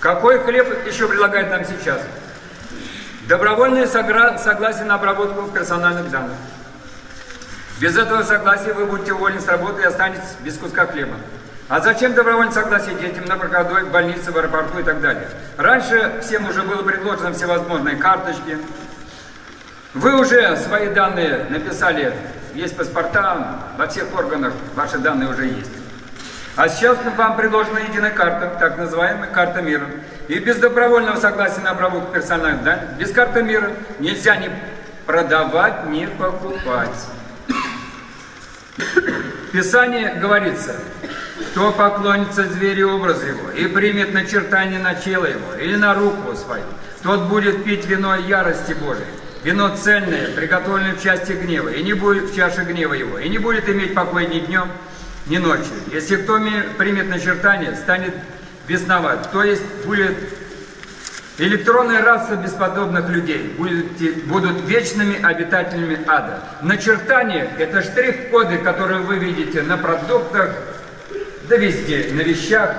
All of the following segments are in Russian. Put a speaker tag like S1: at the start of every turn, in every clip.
S1: Какой хлеб еще предлагает нам сейчас? Добровольное согласие на обработку персональных данных. Без этого согласия вы будете уволены с работы и останетесь без куска хлеба. А зачем добровольное согласие детям на проходной, в больнице, в аэропорту и так далее? Раньше всем уже было предложено всевозможные карточки. Вы уже свои данные написали, есть паспорта, во всех органах ваши данные уже есть. А сейчас вам предложена единая карта, так называемая карта мира. И без добровольного согласия на обработку персональных данных, без карты мира нельзя ни продавать, ни покупать. В Писании говорится, кто поклонится зверю образу его и примет начертание начала его или на руку свою, тот будет пить вино ярости Божией. Вино цельное, приготовленное в части гнева, и не будет в чаше гнева его, и не будет иметь покоя ни днем, ни ночью. Если кто примет начертание, станет бесновать, то есть будет электронная раса бесподобных людей, будут, будут вечными обитателями ада. Начертание – это штрих-коды, которые вы видите на продуктах, да везде, на вещах.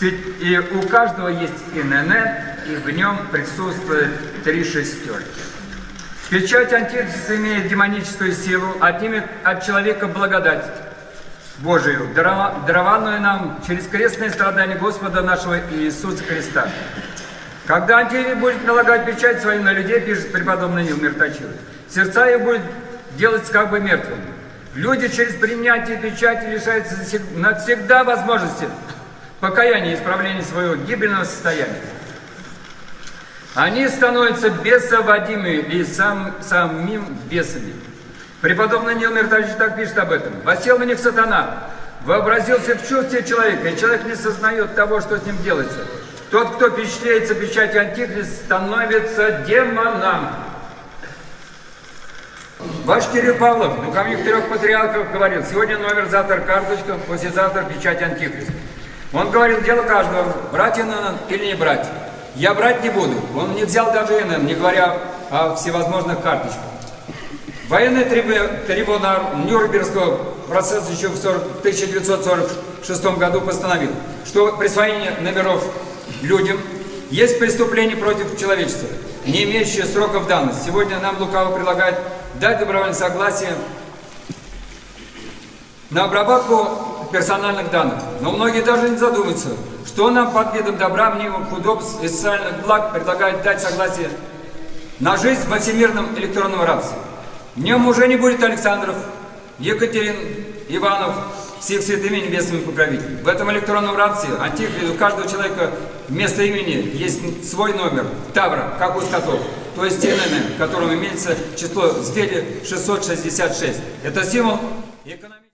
S1: И у каждого есть ИНН, и в нем присутствует три шестерки. Печать Антихриста имеет демоническую силу, отнимет от человека благодать Божию, дарованную нам через крестное страдание Господа нашего Иисуса Христа. Когда Антихрист будет налагать печать свою на людей, пишет преподобный Нил Мирточилов, сердца их будет делать как бы мертвыми. Люди через принятие печати лишаются навсегда возможности покаяния и исправления своего гибельного состояния. Они становятся бесоводимыми и сам, самим бесами. Преподобный Нил Миртович так пишет об этом. «Восел на них сатана, вообразился в чувстве человека, и человек не сознает того, что с ним делается. Тот, кто впечатляется печатью Антихриста, становится демоном». Ваш Кирилл Павлов, духовник трех патриархов, говорил, сегодня номер, завтра карточка, послезавтра печать Антихриста. Он говорил, дело каждого, брать ИНН или не брать. Я брать не буду. Он не взял даже ИНН, не говоря о всевозможных карточках. Военный трибунал Нюрнбергского процесса еще в 1946 году постановил, что присвоение номеров людям есть преступление против человечества, не имеющее сроков давности. Сегодня нам Лукаво предлагает дать добровольное согласие на обработку персональных данных. Но многие даже не задумываются, что нам под видом добра, мнимых удобств и социальных благ предлагает дать согласие на жизнь во всемирном электронном рабстве. В нем уже не будет Александров, Екатерин, Иванов, с их святыми небесными покровителями. В этом электронном рабстве антихрист, у каждого человека вместо имени есть свой номер, Тавра, как у скотов. То есть ТНН, в котором имеется число в 666. Это символ экономики.